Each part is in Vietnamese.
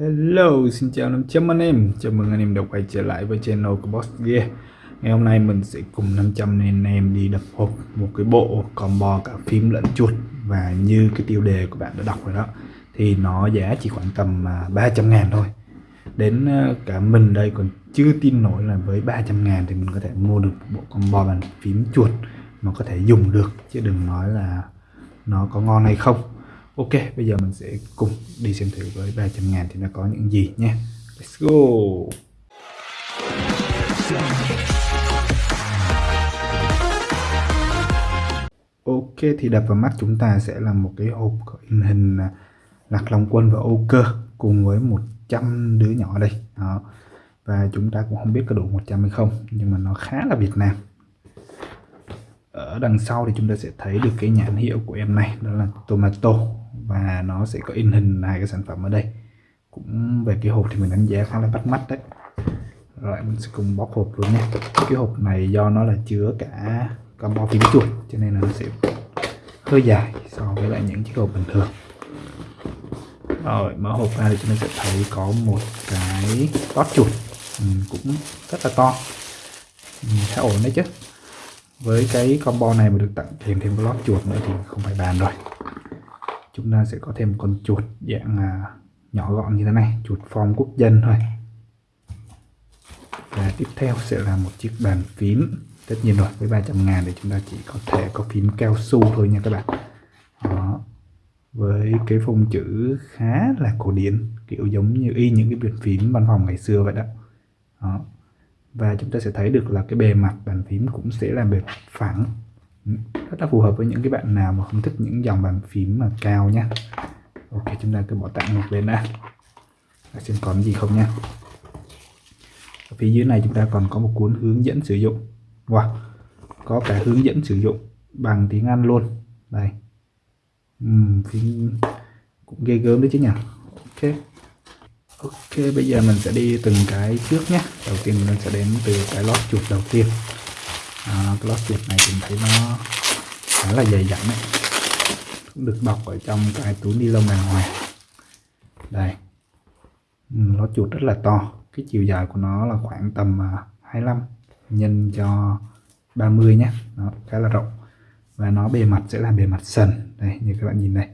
Hello, xin chào 500 anh em. Chào mừng anh em đã quay trở lại với channel của Boss Gear. Ngày hôm nay mình sẽ cùng 500 anh em đi đập hộp một cái bộ combo cả phím lẫn chuột Và như cái tiêu đề của bạn đã đọc rồi đó Thì nó giá chỉ khoảng tầm à, 300 trăm ngàn thôi. Đến à, cả mình đây còn chưa tin nổi là với 300 ngàn thì mình có thể mua được bộ combo bàn phím chuột mà có thể dùng được chứ đừng nói là nó có ngon hay không. Ok, bây giờ mình sẽ cùng đi xem thử với 300 ngàn thì nó có những gì nhé. Let's go! Ok, thì đập vào mắt chúng ta sẽ là một cái hộp có in hình à, Lạc Long Quân và Âu Cơ cùng với 100 đứa nhỏ đây. Đó. Và chúng ta cũng không biết có đủ 100 hay không, nhưng mà nó khá là Việt Nam. Ở đằng sau thì chúng ta sẽ thấy được cái nhãn hiệu của em này, đó là Tomato và nó sẽ có in hình hai cái sản phẩm ở đây. Cũng về cái hộp thì mình đánh giá khá là bắt mắt đấy. Rồi mình sẽ cùng bóc hộp luôn nhé cái hộp này do nó là chứa cả combo phím chuột cho nên là nó sẽ hơi dài so với lại những chiếc hộp bình thường. Rồi mở hộp ra thì chúng ta sẽ thấy có một cái lót chuột. Ừ, cũng rất là to. Ừ, khá ổn đấy chứ. Với cái combo này mà được tặng kèm thêm cái lót chuột nữa thì không phải bàn rồi chúng ta sẽ có thêm con chuột dạng à, nhỏ gọn như thế này chuột form quốc dân thôi. Và tiếp theo sẽ là một chiếc bàn phím. Tất nhiên rồi với 300 ngàn thì chúng ta chỉ có thể có phím cao su thôi nha các bạn. Đó. Với cái phông chữ khá là cổ điển kiểu giống như y những cái bàn phím văn phòng ngày xưa vậy đó. đó. Và chúng ta sẽ thấy được là cái bề mặt bàn phím cũng sẽ là bề phẳng rất là phù hợp với những cái bạn nào mà không thích những dòng bàn phím mà cao nhá. Ok chúng ta cứ bỏ tặng một bên đã. Xem còn gì không nha ở phía dưới này chúng ta còn có một cuốn hướng dẫn sử dụng. Wow có cả hướng dẫn sử dụng bằng tiếng Anh luôn. Đây. Uhm, phím cũng ghê gớm đấy chứ nhỉ? Ok. Ok bây giờ mình sẽ đi từng cái trước nhé đầu tiên mình sẽ đến từ cái lót chuột đầu tiên à, cái lót này mình thấy nó khá là dày dặn đấy cũng được bọc ở trong cái túi ni lông đàng hoàng đây. Ừ, nó lót chuột rất là to. Cái chiều dài của nó là khoảng tầm à, 25 nhân cho 30 nhé. Nó khá là rộng. Và nó bề mặt sẽ là bề mặt sần. Đây như các bạn nhìn đây.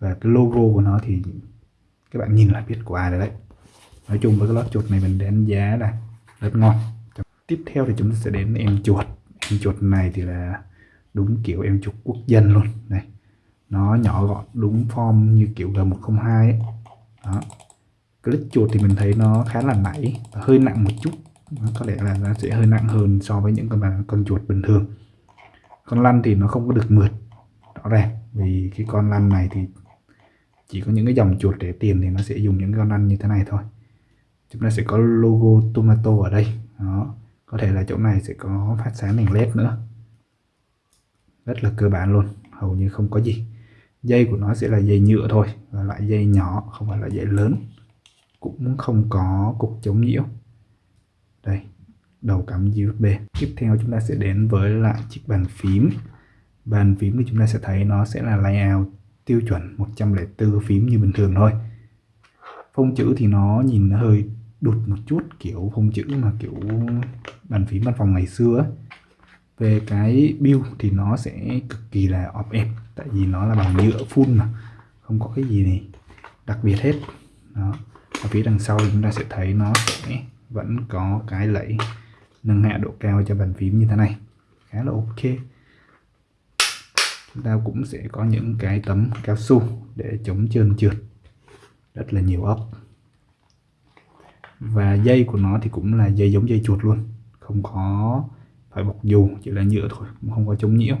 Và cái logo của nó thì các bạn nhìn là biết của ai rồi đấy. Nói chung với cái lót chuột này mình đánh giá là rất ngon. Tiếp theo thì chúng ta sẽ đến em chuột em chuột này thì là đúng kiểu em chuột quốc dân luôn. Này nó nhỏ gọn đúng form như kiểu G102 ấy. Đó. Click chuột thì mình thấy nó khá là nảy hơi nặng một chút. Đó, có lẽ là nó sẽ hơi nặng hơn so với những con con chuột bình thường. Con lăn thì nó không có được mượt rõ ràng. Vì cái con lăn này thì chỉ có những cái dòng chuột để tiền thì nó sẽ dùng những con lăn như thế này thôi. Chúng ta sẽ có logo tomato ở đây. Đó có thể là chỗ này sẽ có phát sáng đèn led nữa. Rất là cơ bản luôn, hầu như không có gì. Dây của nó sẽ là dây nhựa thôi, và loại dây nhỏ, không phải là dây lớn. Cũng không có cục chống nhiễu. Đây, đầu cắm USB tiếp theo chúng ta sẽ đến với lại chiếc bàn phím. Bàn phím thì chúng ta sẽ thấy nó sẽ là layout tiêu chuẩn 104 phím như bình thường thôi. Phông chữ thì nó nhìn hơi đụt một chút, kiểu phông chữ mà kiểu bàn phím văn phòng ngày xưa ấy. về cái build thì nó sẽ cực kỳ là ọp ẹp tại vì nó là bằng nhựa full mà, không có cái gì này đặc biệt hết. Đó, ở phía đằng sau chúng ta sẽ thấy nó sẽ vẫn có cái lẫy nâng hạ độ cao cho bàn phím như thế này, khá là ok. Chúng ta cũng sẽ có những cái tấm cao su để chống trơn trượt, rất là nhiều ốc và dây của nó thì cũng là dây giống dây chuột luôn. Không có phải bọc dù, chỉ là nhựa thôi, cũng không có chống nhiễu.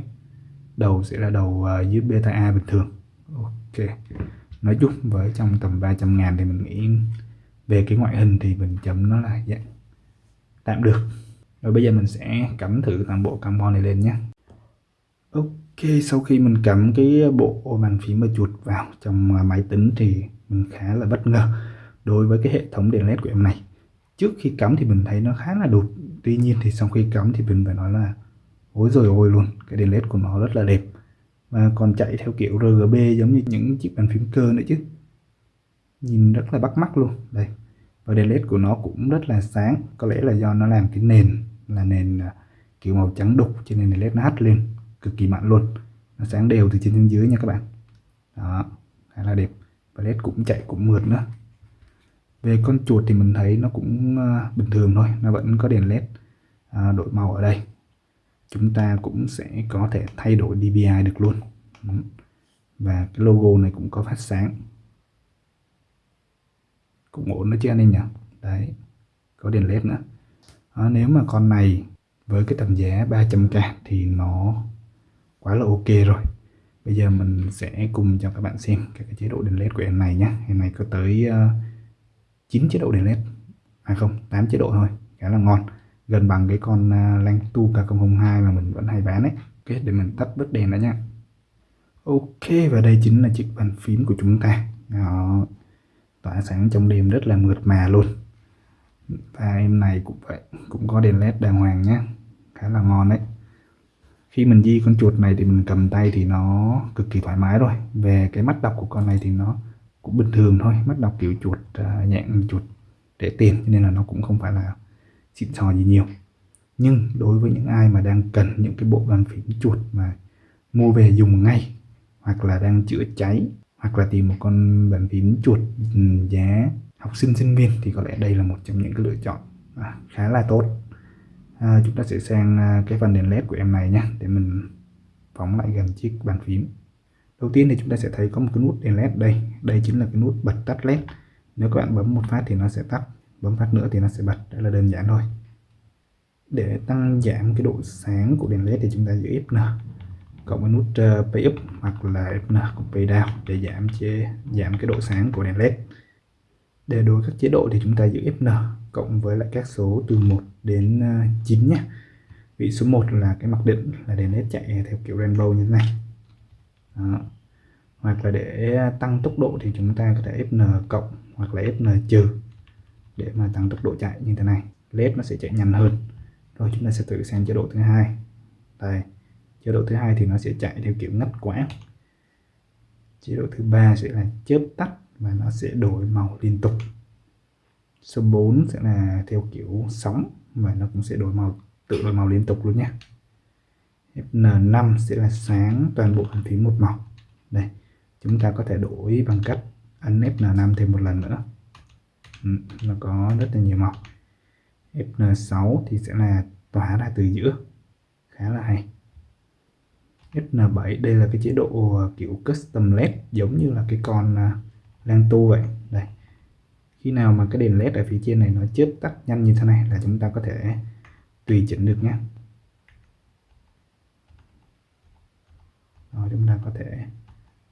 Đầu sẽ là đầu à, dưới USB A bình thường. Ok. Nói chung với trong tầm 300 ngàn thì mình nghĩ về cái ngoại hình thì mình chấm nó là dạng tạm được. Rồi bây giờ mình sẽ cắm thử toàn bộ carbon này lên nhé. Ok, sau khi mình cắm cái bộ bàn phím và chuột vào trong à, máy tính thì mình khá là bất ngờ đối với cái hệ thống đèn led của em này, trước khi cắm thì mình thấy nó khá là đột tuy nhiên thì sau khi cắm thì mình phải nói là, ôi rồi ôi luôn, cái đèn led của nó rất là đẹp. Và còn chạy theo kiểu RGB giống như những chiếc bàn phím cơ nữa chứ. Nhìn rất là bắt mắt luôn. Đây, và đèn led của nó cũng rất là sáng. Có lẽ là do nó làm cái nền, là nền à, kiểu màu trắng đục cho nên đèn led nó hắt lên, cực kỳ mạnh luôn. Nó sáng đều từ trên xuống dưới nha các bạn. Đó, khá là đẹp. Và led cũng chạy cũng mượt nữa về con chuột thì mình thấy nó cũng ờ, bình thường thôi nó vẫn có đèn led ờ, đổi màu ở đây. Chúng ta cũng sẽ có thể thay đổi DPI được luôn. Và cái logo này cũng có phát sáng. Cũng ổn đó chứ anh em nhỉ? Đấy có đèn led nữa. À, nếu mà con này với cái tầm giá 300k thì nó quá là ok rồi. Bây giờ mình sẽ cùng cho các bạn xem các cái chế độ đèn led của em này nhé. Em này có tới uh, 9 chế độ đèn led. À không 8 chế độ thôi, khá là ngon. Gần bằng cái con à, Lantu K002 mà mình vẫn hay bán ấy. Ok, để mình tắt bớt đèn đã nha. Ok, và đây chính là chiếc bàn phím của chúng ta. Đó. tỏa sáng trong đêm rất là mượt mà luôn. Và em này cũng vậy, cũng có đèn led đàng hoàng nhé khá là ngon đấy. Khi mình di con chuột này thì mình cầm tay thì nó cực kỳ thoải mái rồi. Về cái mắt đọc của con này thì nó cũng bình thường thôi mắt đọc kiểu chuột à, uh, dạng chuột để tiền nên là nó cũng không phải là xịn sò gì nhiều. Nhưng đối với những ai mà đang cần những cái bộ bàn phím chuột mà mua về dùng ngay hoặc là đang chữa cháy hoặc là tìm một con bàn phím chuột ừ, giá học sinh sinh viên thì có lẽ đây là một trong những cái lựa chọn à, khá là tốt. À, chúng ta sẽ sang à, cái phần đèn led của em này nhé để mình phóng lại gần chiếc bàn phím đầu tiên thì chúng ta sẽ thấy có một cái nút đèn led đây. Đây chính là cái nút bật tắt led. Nếu các bạn bấm một phát thì nó sẽ tắt bấm phát nữa thì nó sẽ bật. Đó là đơn giản thôi. Để tăng giảm cái độ sáng của đèn led thì chúng ta giữ Fn cộng với nút uh, pay up hoặc là Fn cộng pay down để giảm chế giảm cái độ sáng của đèn led. Để đổi các chế độ thì chúng ta giữ Fn cộng với lại các số từ 1 đến ờ, 9 nhé. Vị số 1 là cái mặc định là đèn led chạy theo kiểu rainbow như thế này. Đó hoặc là để tăng tốc độ thì chúng ta có thể Fn cộng hoặc là Fn trừ để mà tăng tốc độ chạy như thế này. Led nó sẽ chạy nhanh hơn. Rồi chúng ta sẽ thử sang chế độ thứ hai. Đây, chế độ thứ hai thì nó sẽ chạy theo kiểu ngắt quãng. Chế độ thứ ba sẽ là chớp tắt và nó sẽ đổi màu liên tục. Số 4 sẽ là theo kiểu sóng và nó cũng sẽ đổi màu, tự đổi màu liên tục luôn nhé Fn5 sẽ là sáng toàn bộ bàn phím một màu. Đây chúng ta có thể đổi bằng cách ấn Fn5 thêm một lần nữa. Ừ, nó có rất là nhiều màu. Fn6 thì sẽ là tỏa ra từ giữa. Khá là hay. Fn7 đây là cái chế độ ờ, kiểu custom led giống như là cái con ờ, Lan tu vậy. Đây. Khi nào mà cái đèn led ở phía trên này nó chớp tắt nhanh như thế này là chúng ta có thể tùy chỉnh được nhé. Rồi, chúng ta có thể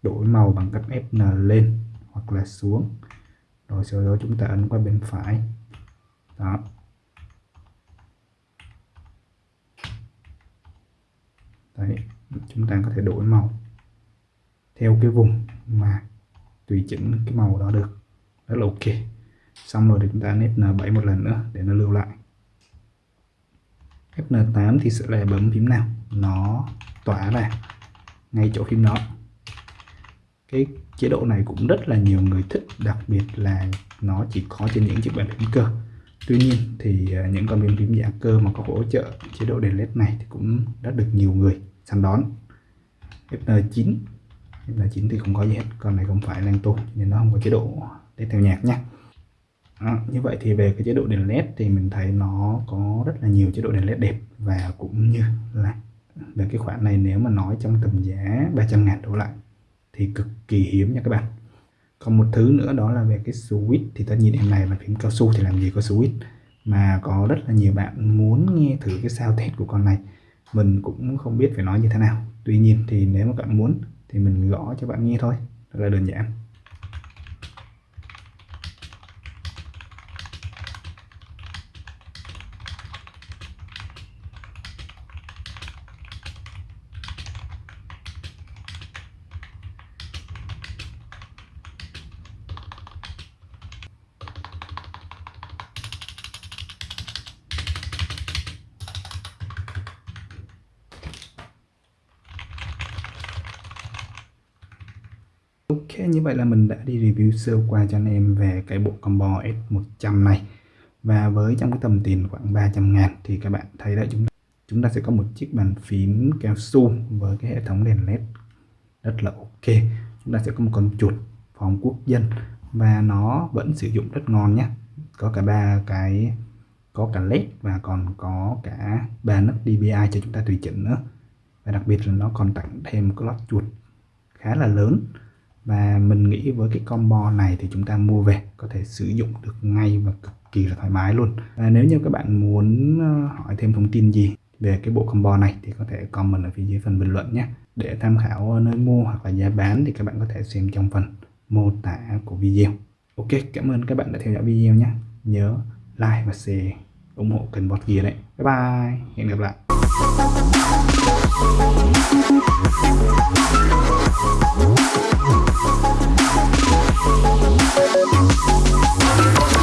đổi màu bằng cách Fn lên hoặc là xuống. Rồi sau đó chúng ta ấn qua bên phải. Đó. Đấy, chúng ta có thể đổi màu theo cái vùng mà tùy chỉnh cái màu đó được. Rất là ok. Xong rồi thì chúng ta ép Fn7 một lần nữa để nó lưu lại. Fn8 thì sẽ là bấm phím nào? Nó tỏa ra ngay chỗ phím đó cái chế độ này cũng rất là nhiều người thích đặc biệt là nó chỉ có trên những chiếc bàn phím cơ. Tuy nhiên thì à, những con bàn phím giả cơ mà có hỗ trợ chế độ đèn led này thì cũng đã được nhiều người săn đón. Fn9 Fn9 thì không có gì hết con này không phải lan tu nên nó không có chế độ để theo nhạc nhé À, như vậy thì về cái chế độ đèn led thì mình thấy nó có rất là nhiều chế độ đèn led đẹp và cũng như là về cái khoản này nếu mà nói trong tầm giá 300 ngàn đổ lại thì cực kỳ hiếm nha các bạn. Còn một thứ nữa đó là về cái switch thì tất nhiên em này là phím cao su thì làm gì có switch mà có rất là nhiều bạn muốn nghe thử cái sao test của con này. Mình cũng không biết phải nói như thế nào. Tuy nhiên thì nếu mà bạn muốn thì mình gõ cho bạn nghe thôi. Rất là đơn giản. Ok, như vậy là mình đã đi review sơ qua cho anh em về cái bộ combo S100 này. Và với trong cái tầm tiền khoảng 300 ngàn thì các bạn thấy đấy chúng ta, chúng ta sẽ có một chiếc bàn phím cao su với cái hệ thống đèn led rất là ok. Chúng ta sẽ có một con chuột phòng quốc dân và nó vẫn sử dụng rất ngon nhé Có cả ba cái có cả led và còn có cả ba nấc DPI cho chúng ta tùy chỉnh nữa. Và đặc biệt là nó còn tặng thêm một cái lót chuột khá là lớn và mình nghĩ với cái combo này thì chúng ta mua về, có thể sử dụng được ngay và cực kỳ là thoải mái luôn. Và nếu như các bạn muốn ờ, hỏi thêm thông tin gì về cái bộ combo này thì có thể comment ở phía dưới phần bình luận nhé. Để tham khảo nơi mua hoặc là giá bán thì các bạn có thể xem trong phần mô tả của video. Ok, cảm ơn các bạn đã theo dõi video nhé. Nhớ like và share, ủng hộ kênh bot gear đấy. Bye bye, hẹn gặp lại. Thank you.